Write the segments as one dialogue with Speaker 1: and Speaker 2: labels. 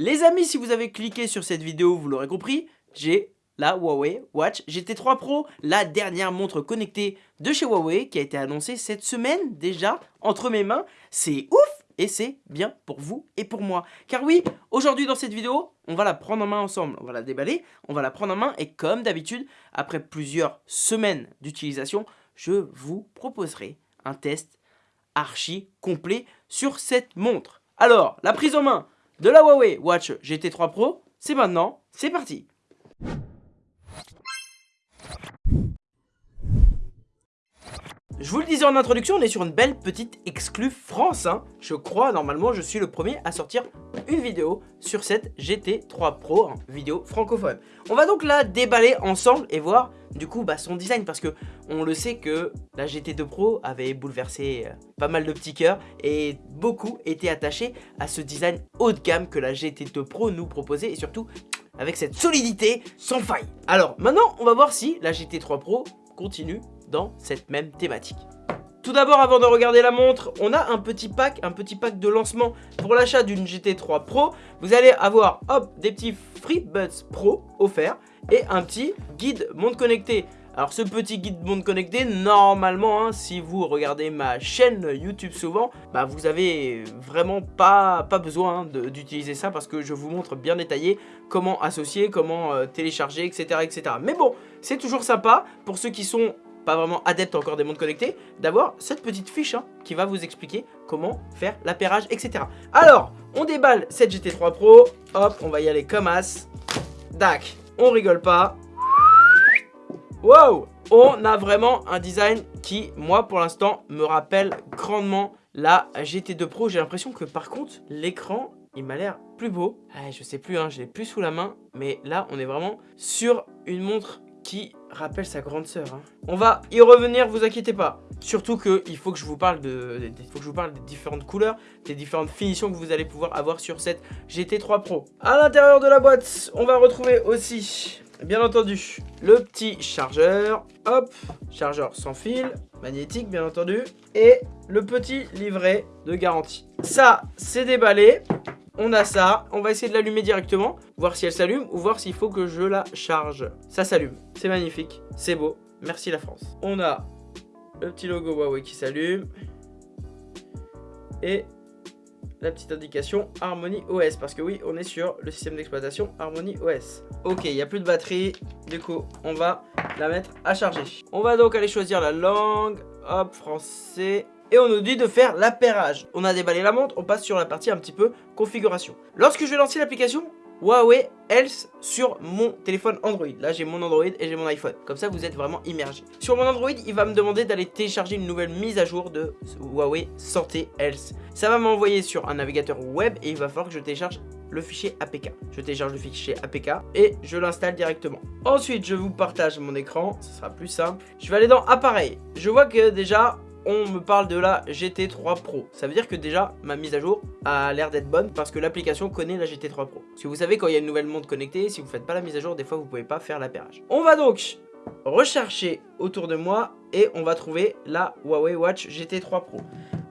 Speaker 1: Les amis, si vous avez cliqué sur cette vidéo, vous l'aurez compris, j'ai la Huawei Watch GT3 Pro, la dernière montre connectée de chez Huawei qui a été annoncée cette semaine déjà entre mes mains. C'est ouf et c'est bien pour vous et pour moi. Car oui, aujourd'hui dans cette vidéo, on va la prendre en main ensemble, on va la déballer, on va la prendre en main et comme d'habitude, après plusieurs semaines d'utilisation, je vous proposerai un test archi complet sur cette montre. Alors, la prise en main de la Huawei Watch GT3 Pro, c'est maintenant, c'est parti Je vous le disais en introduction, on est sur une belle petite exclue France. Hein. Je crois, normalement, je suis le premier à sortir une vidéo sur cette GT3 Pro, hein, vidéo francophone. On va donc la déballer ensemble et voir du coup bah, son design parce que on le sait que la GT2 Pro avait bouleversé euh, pas mal de petits cœurs et beaucoup étaient attachés à ce design haut de gamme que la GT2 Pro nous proposait et surtout avec cette solidité sans faille. Alors maintenant on va voir si la GT3 Pro continue dans cette même thématique. Tout d'abord, avant de regarder la montre, on a un petit pack, un petit pack de lancement pour l'achat d'une GT3 Pro. Vous allez avoir, hop, des petits FreeBuds Pro offerts et un petit guide monde connecté. Alors ce petit guide monde connecté, normalement, hein, si vous regardez ma chaîne YouTube souvent, bah vous avez vraiment pas, pas besoin hein, d'utiliser ça parce que je vous montre bien détaillé comment associer, comment euh, télécharger, etc. etc. Mais bon, c'est toujours sympa pour ceux qui sont pas vraiment adepte encore des montres connectés, d'avoir cette petite fiche hein, qui va vous expliquer comment faire l'appairage, etc. Alors, on déballe cette GT3 Pro, hop, on va y aller comme as, dac, on rigole pas, wow, on a vraiment un design qui, moi, pour l'instant, me rappelle grandement la GT2 Pro. J'ai l'impression que, par contre, l'écran, il m'a l'air plus beau. Ah, je sais plus, hein, je l'ai plus sous la main, mais là, on est vraiment sur une montre rappelle sa grande sœur. Hein. On va y revenir, vous inquiétez pas. Surtout qu'il faut que je vous parle de, faut que je vous parle des différentes couleurs, des différentes finitions que vous allez pouvoir avoir sur cette GT3 Pro. À l'intérieur de la boîte, on va retrouver aussi, bien entendu, le petit chargeur. Hop, chargeur sans fil, magnétique bien entendu. Et le petit livret de garantie. Ça, c'est déballé on a ça, on va essayer de l'allumer directement, voir si elle s'allume ou voir s'il faut que je la charge. Ça s'allume, c'est magnifique, c'est beau, merci la France. On a le petit logo Huawei qui s'allume et la petite indication Harmony OS parce que oui on est sur le système d'exploitation Harmony OS ok il n'y a plus de batterie du coup on va la mettre à charger on va donc aller choisir la langue hop français et on nous dit de faire l'appairage. On a déballé la montre, on passe sur la partie un petit peu configuration. Lorsque je vais lancer l'application Huawei Health sur mon téléphone Android. Là, j'ai mon Android et j'ai mon iPhone. Comme ça, vous êtes vraiment immergé. Sur mon Android, il va me demander d'aller télécharger une nouvelle mise à jour de Huawei Santé Health. Ça va m'envoyer sur un navigateur web et il va falloir que je télécharge le fichier APK. Je télécharge le fichier APK et je l'installe directement. Ensuite, je vous partage mon écran, ce sera plus simple. Je vais aller dans appareil. Je vois que déjà, on me parle de la GT3 Pro. Ça veut dire que déjà, ma mise à jour a l'air d'être bonne parce que l'application connaît la GT3 Pro. Si vous savez, quand il y a une nouvelle montre connectée, si vous faites pas la mise à jour, des fois, vous pouvez pas faire l'appairage. On va donc rechercher autour de moi et on va trouver la Huawei Watch GT3 Pro.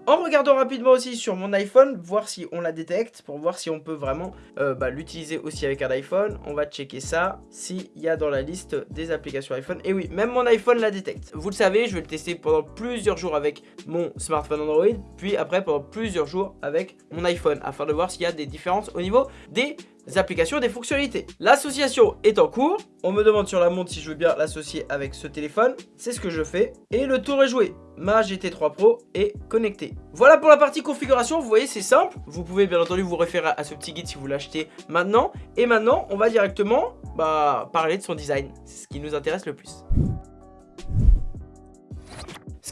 Speaker 1: En regardant rapidement aussi sur mon iPhone, voir si on la détecte, pour voir si on peut vraiment euh, bah, l'utiliser aussi avec un iPhone. On va checker ça, s'il y a dans la liste des applications iPhone. Et oui, même mon iPhone la détecte. Vous le savez, je vais le tester pendant plusieurs jours avec mon smartphone Android, puis après pendant plusieurs jours avec mon iPhone, afin de voir s'il y a des différences au niveau des applications, des fonctionnalités. L'association est en cours. On me demande sur la montre si je veux bien l'associer avec ce téléphone. C'est ce que je fais. Et le tour est joué. Ma GT3 Pro est connectée. Voilà pour la partie configuration. Vous voyez, c'est simple. Vous pouvez bien entendu vous référer à ce petit guide si vous l'achetez maintenant. Et maintenant, on va directement bah, parler de son design. C'est ce qui nous intéresse le plus.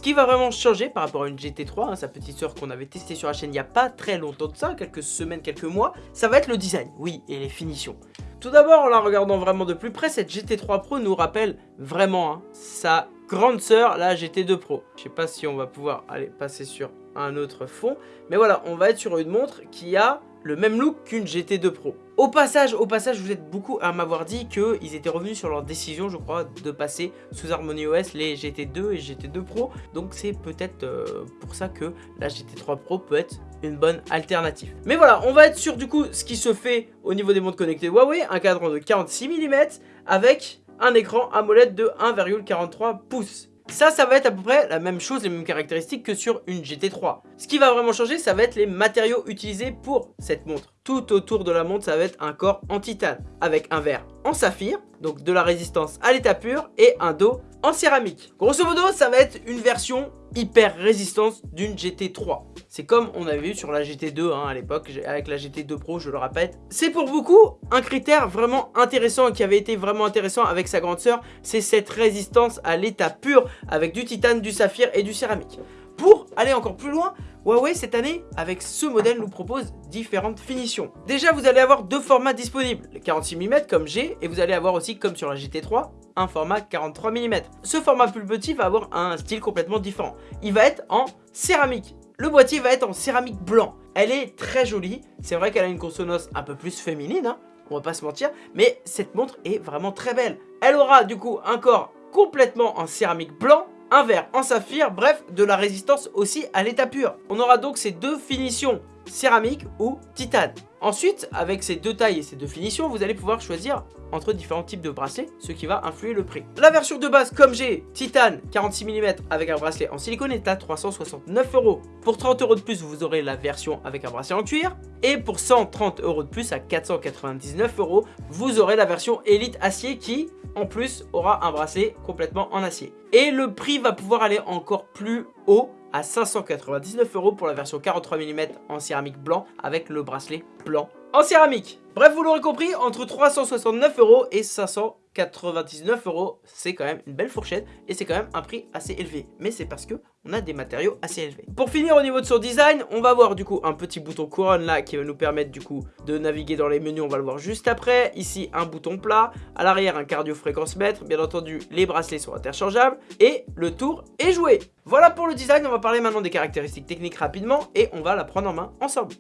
Speaker 1: Qui va vraiment changer par rapport à une GT3, hein, sa petite soeur qu'on avait testée sur la chaîne il n'y a pas très longtemps de ça, quelques semaines, quelques mois, ça va être le design, oui, et les finitions. Tout d'abord, en la regardant vraiment de plus près, cette GT3 Pro nous rappelle vraiment hein, sa grande sœur, la GT2 Pro. Je sais pas si on va pouvoir aller passer sur un autre fond, mais voilà, on va être sur une montre qui a le même look qu'une GT2 Pro. Au passage, au passage, vous êtes beaucoup à m'avoir dit qu'ils étaient revenus sur leur décision, je crois, de passer sous Harmony OS les GT2 et GT2 Pro. Donc c'est peut-être euh, pour ça que la GT3 Pro peut être une bonne alternative. Mais voilà, on va être sur du coup ce qui se fait au niveau des montres connectées Huawei, un cadran de 46 mm avec un écran AMOLED de 1,43 pouces. Ça, ça va être à peu près la même chose, les mêmes caractéristiques que sur une GT3. Ce qui va vraiment changer, ça va être les matériaux utilisés pour cette montre. Tout autour de la montre, ça va être un corps en titane, avec un verre en saphir, donc de la résistance à l'état pur, et un dos en céramique. Grosso modo, ça va être une version hyper résistance d'une GT3. C'est comme on avait vu sur la GT2 hein, à l'époque, avec la GT2 Pro, je le répète. C'est pour beaucoup un critère vraiment intéressant qui avait été vraiment intéressant avec sa grande sœur, c'est cette résistance à l'état pur avec du titane, du saphir et du céramique. Pour aller encore plus loin, Huawei cette année, avec ce modèle, nous propose différentes finitions. Déjà, vous allez avoir deux formats disponibles, le 46 mm comme j'ai, et vous allez avoir aussi, comme sur la GT3, un format 43 mm. Ce format plus petit va avoir un style complètement différent. Il va être en céramique. Le boîtier va être en céramique blanc. Elle est très jolie. C'est vrai qu'elle a une consonance un peu plus féminine, hein, on va pas se mentir, mais cette montre est vraiment très belle. Elle aura du coup un corps complètement en céramique blanc un verre en saphir, bref, de la résistance aussi à l'état pur. On aura donc ces deux finitions, céramique ou titane. Ensuite, avec ces deux tailles et ces deux finitions, vous allez pouvoir choisir entre différents types de bracelets, ce qui va influer le prix. La version de base, comme j'ai, titane 46 mm avec un bracelet en silicone est à 369 euros. Pour 30 euros de plus, vous aurez la version avec un bracelet en cuir. Et pour 130 euros de plus, à 499 euros, vous aurez la version Elite acier qui, en plus, aura un bracelet complètement en acier. Et le prix va pouvoir aller encore plus haut à 599 euros pour la version 43 mm en céramique blanc avec le bracelet blanc en céramique. Bref, vous l'aurez compris, entre 369 euros et 599 euros, c'est quand même une belle fourchette et c'est quand même un prix assez élevé. Mais c'est parce que on a des matériaux assez élevés. Pour finir au niveau de son design, on va voir du coup un petit bouton couronne là qui va nous permettre du coup de naviguer dans les menus, on va le voir juste après. Ici un bouton plat, à l'arrière un cardio fréquence mètre, bien entendu les bracelets sont interchangeables et le tour est joué. Voilà pour le design, on va parler maintenant des caractéristiques techniques rapidement et on va la prendre en main ensemble.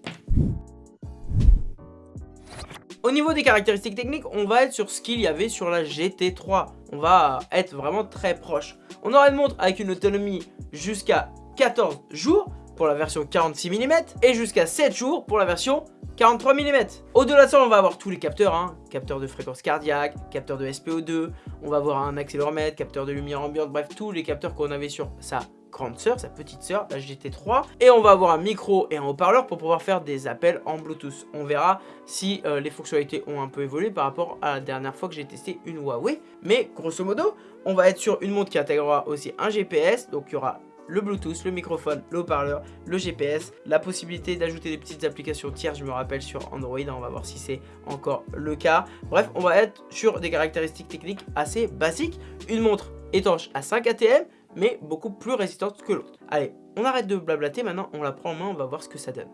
Speaker 1: Au niveau des caractéristiques techniques, on va être sur ce qu'il y avait sur la GT3. On va être vraiment très proche. On aura une montre avec une autonomie jusqu'à 14 jours pour la version 46 mm et jusqu'à 7 jours pour la version 43 mm. Au-delà de ça, on va avoir tous les capteurs, hein. capteur de fréquence cardiaque, capteur de SPO2, on va avoir un accéléromètre, capteur de lumière ambiante, bref, tous les capteurs qu'on avait sur ça grande sœur, sa petite sœur, la GT3. Et on va avoir un micro et un haut-parleur pour pouvoir faire des appels en Bluetooth. On verra si euh, les fonctionnalités ont un peu évolué par rapport à la dernière fois que j'ai testé une Huawei. Mais grosso modo, on va être sur une montre qui intégrera aussi un GPS. Donc il y aura le Bluetooth, le microphone, le haut-parleur, le GPS, la possibilité d'ajouter des petites applications tierces, je me rappelle sur Android, on va voir si c'est encore le cas. Bref, on va être sur des caractéristiques techniques assez basiques. Une montre étanche à 5 ATM, mais beaucoup plus résistante que l'autre. Allez, on arrête de blablater, maintenant on la prend en main, on va voir ce que ça donne.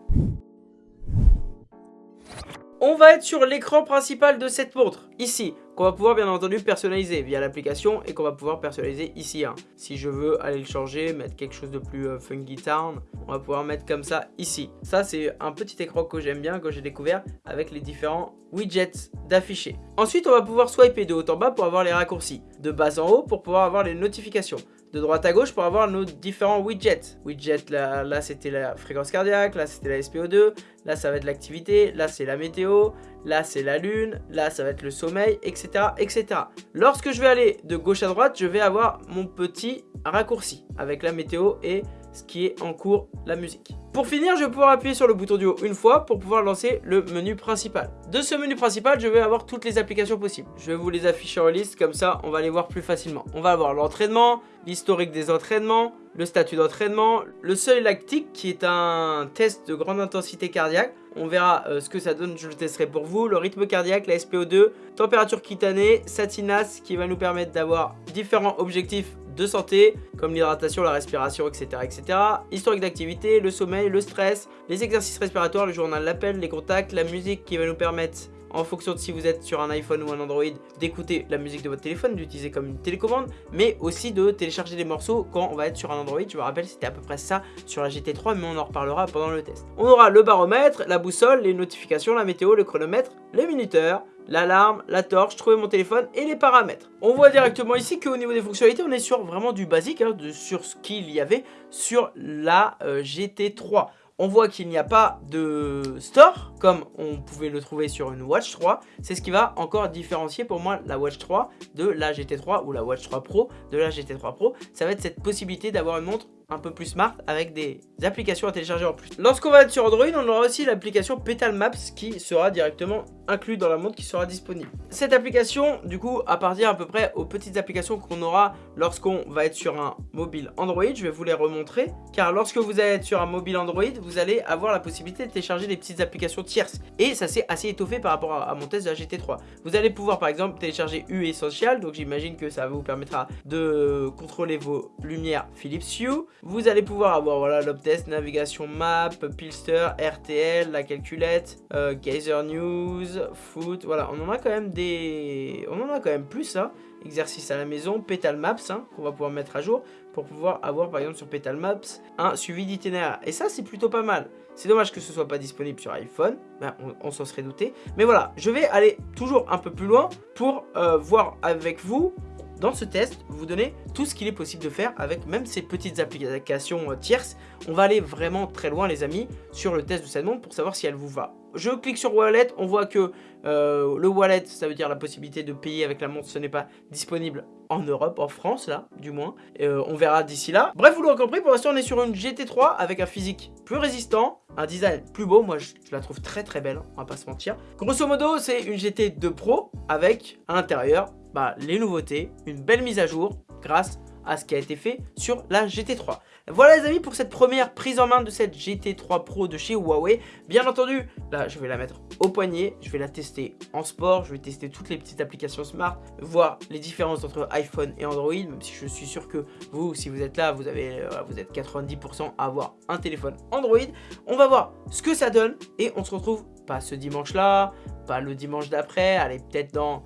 Speaker 1: On va être sur l'écran principal de cette montre, ici, qu'on va pouvoir bien entendu personnaliser via l'application et qu'on va pouvoir personnaliser ici. Hein. Si je veux aller le changer, mettre quelque chose de plus euh, funky town, on va pouvoir mettre comme ça ici. Ça c'est un petit écran que j'aime bien, que j'ai découvert avec les différents widgets d'afficher. Ensuite on va pouvoir swiper de haut en bas pour avoir les raccourcis, de bas en haut pour pouvoir avoir les notifications de droite à gauche pour avoir nos différents widgets. Widget, là, là c'était la fréquence cardiaque, là c'était la SPO2, là ça va être l'activité, là c'est la météo, là c'est la lune, là ça va être le sommeil, etc., etc. Lorsque je vais aller de gauche à droite, je vais avoir mon petit raccourci avec la météo et ce qui est en cours, la musique. Pour finir, je vais pouvoir appuyer sur le bouton du haut une fois pour pouvoir lancer le menu principal. De ce menu principal, je vais avoir toutes les applications possibles. Je vais vous les afficher en liste, comme ça on va les voir plus facilement. On va avoir l'entraînement, l'historique des entraînements, le statut d'entraînement, le seuil lactique qui est un test de grande intensité cardiaque. On verra euh, ce que ça donne, je le testerai pour vous. Le rythme cardiaque, la SPO2, température cutanée, Satinas qui va nous permettre d'avoir différents objectifs de santé, comme l'hydratation, la respiration, etc. etc. Historique d'activité, le sommeil, le stress, les exercices respiratoires, le journal l'appel, les contacts, la musique qui va nous permettre en fonction de si vous êtes sur un iPhone ou un Android, d'écouter la musique de votre téléphone, d'utiliser comme une télécommande, mais aussi de télécharger des morceaux quand on va être sur un Android. Je me rappelle, c'était à peu près ça sur la GT3, mais on en reparlera pendant le test. On aura le baromètre, la boussole, les notifications, la météo, le chronomètre, les minuteurs, l'alarme, la torche, trouver mon téléphone et les paramètres. On voit directement ici qu'au niveau des fonctionnalités, on est sur vraiment du basique, hein, sur ce qu'il y avait sur la euh, GT3 on voit qu'il n'y a pas de store comme on pouvait le trouver sur une Watch 3. C'est ce qui va encore différencier pour moi la Watch 3 de la GT3 ou la Watch 3 Pro de la GT3 Pro. Ça va être cette possibilité d'avoir une montre un peu plus smart avec des applications à télécharger en plus. Lorsqu'on va être sur Android, on aura aussi l'application Petal Maps qui sera directement inclus dans la montre qui sera disponible. Cette application, du coup, appartient à peu près aux petites applications qu'on aura lorsqu'on va être sur un mobile Android. Je vais vous les remontrer, car lorsque vous allez être sur un mobile Android, vous allez avoir la possibilité de télécharger des petites applications tierces. Et ça s'est assez étoffé par rapport à, mon test de la GT3. Vous allez pouvoir, par exemple, télécharger U Essential, donc j'imagine que ça vous permettra de contrôler vos lumières Philips Hue. Vous allez pouvoir avoir, voilà, l'Optest, navigation map, Pilster, RTL, la calculette, euh, Geyser News, foot, voilà, on en a quand même des... On en a quand même plus, ça. Hein. Exercice à la maison, Petal Maps, hein, qu'on va pouvoir mettre à jour pour pouvoir avoir, par exemple, sur Petal Maps, un suivi d'itinéraire. Et ça, c'est plutôt pas mal. C'est dommage que ce soit pas disponible sur iPhone, ben, on, s'en serait douté. Mais voilà, je vais aller toujours un peu plus loin pour euh, voir avec vous dans ce test, vous donner tout ce qu'il est possible de faire avec même ces petites applications euh, tierces. On va aller vraiment très loin les amis sur le test de cette montre pour savoir si elle vous va. Je clique sur Wallet, on voit que euh, le Wallet, ça veut dire la possibilité de payer avec la montre, ce n'est pas disponible en Europe, en France là, du moins. Euh, on verra d'ici là. Bref, vous l'aurez compris, pour l'instant on est sur une GT3 avec un physique plus résistant, un design plus beau. Moi, je, la trouve très très belle, on va pas se mentir. Grosso modo, c'est une GT2 Pro avec à l'intérieur bah, les nouveautés, une belle mise à jour grâce à ce qui a été fait sur la GT3. Voilà les amis pour cette première prise en main de cette GT3 Pro de chez Huawei. Bien entendu, là je vais la mettre au poignet, je vais la tester en sport, je vais tester toutes les petites applications smart, voir les différences entre iPhone et Android, même si je suis sûr que vous, si vous êtes là, vous, avez, euh, vous êtes 90% à avoir un téléphone Android. On va voir ce que ça donne et on se retrouve pas ce dimanche là, pas le dimanche d'après, allez peut-être dans,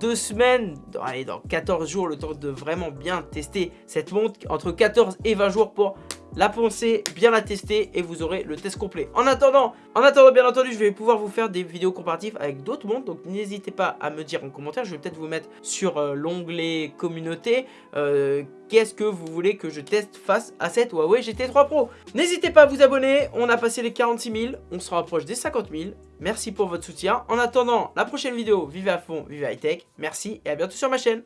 Speaker 1: deux semaines, dans, allez dans 14 jours, le temps de vraiment bien tester cette montre, entre 14 et 20 jours pour la penser, bien la tester et vous aurez le test complet. En attendant, en attendant bien entendu, je vais pouvoir vous faire des vidéos comparatives avec d'autres montres, donc n'hésitez pas à me dire en commentaire, je vais peut-être vous mettre sur euh, l'onglet communauté euh, qu'est-ce que vous voulez que je teste face à cette Huawei GT3 Pro. N'hésitez pas à vous abonner, on a passé les 46 000, on se rapproche des 50 000. Merci pour votre soutien. En attendant la prochaine vidéo, vivez à fond, vivez high tech. Merci et à bientôt sur ma chaîne.